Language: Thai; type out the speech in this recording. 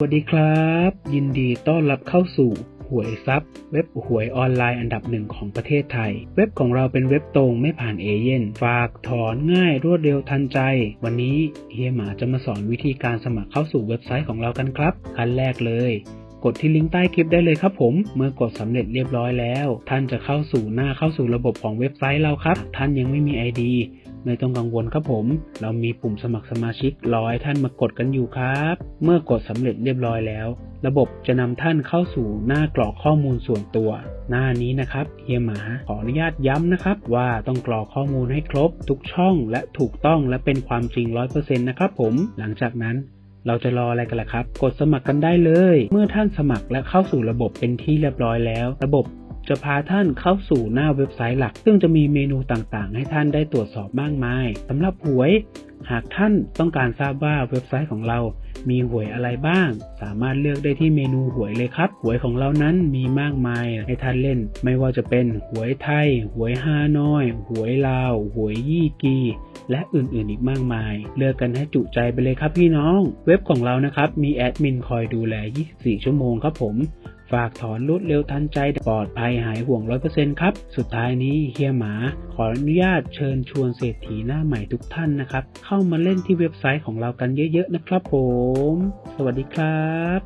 สวัสดีครับ ยินดีต้อนรับเข้าสู่หวยซับเว็บหวยออนไลน์อันดับหนึ่งของประเทศไทย เว็บของเราเป็นเว็บตรงไม่ผ่านเอเย่นฝากถอนง่ายรวดเร็วทันใจ วันนี้เฮียหมาจะมาสอนวิธีการสมัครเข้าสู่เว็บไซต์ของเรากันครับ ขั้นแรกเลย กดที่ลิงก์ใต้คลิปได้เลยครับผม เมื่อกดสำเร็จเรียบร้อยแล้ว ท่านจะเข้าสู่หน้าเข้าสู่ระบบของเว็บไซต์เราครับ ท่านยังไม่มี ID ไม่ต้องกังวลครับผม เรามีปุ่มสมัครสมาชิกรอให้ท่านมากดกันอยู่ครับ เมื่อกดสำเร็จเรียบร้อยแล้ว ระบบจะนำท่านเข้าสู่หน้ากรอกข้อมูลส่วนตัว หน้านี้นะครับเฮียหมาขออนุญาตย้ำนะครับ ว่าต้องกรอกข้อมูลให้ครบ ทุกช่องและถูกต้องและเป็นความจริง 100%นะครับผม หลังจากนั้นเราจะรออะไรกันล่ะครับ กดสมัครกันได้เลย เมื่อท่านสมัครและเข้าสู่ระบบเป็นที่เรียบร้อยแล้ว ระบบ จะพาท่านเข้าสู่หน้าเว็บไซต์หลัก ซึ่งจะมีเมนูต่างๆ ให้ท่านได้ตรวจสอบมากมายสำหรับหวย หากท่านต้องการทราบว่าเว็บไซต์ของเรามีหวยอะไรบ้าง สามารถเลือกได้ที่เมนูหวยเลยครับ หวยของเรานั้นมีมากมายให้ท่านเล่น ไม่ว่าจะเป็นหวยไทย หวยฮานอย หวยลาว หวยยี่กี และอื่นๆอีกมากมาย เลือกกันให้จุใจไปเลยครับพี่น้อง เว็บของเรานะครับ มีแอดมินคอยดูแล 24 ชั่วโมงครับผม ฝากถอนรวดเร็วทันใจปลอดภัยหายห่วง 100%ครับ สุดท้ายนี้เฮียหมาขออนุญาตเชิญชวนเศรษฐีหน้าใหม่ทุกท่านนะครับ เข้ามาเล่นที่เว็บไซต์ของเรากันเยอะๆนะครับผม สวัสดีครับ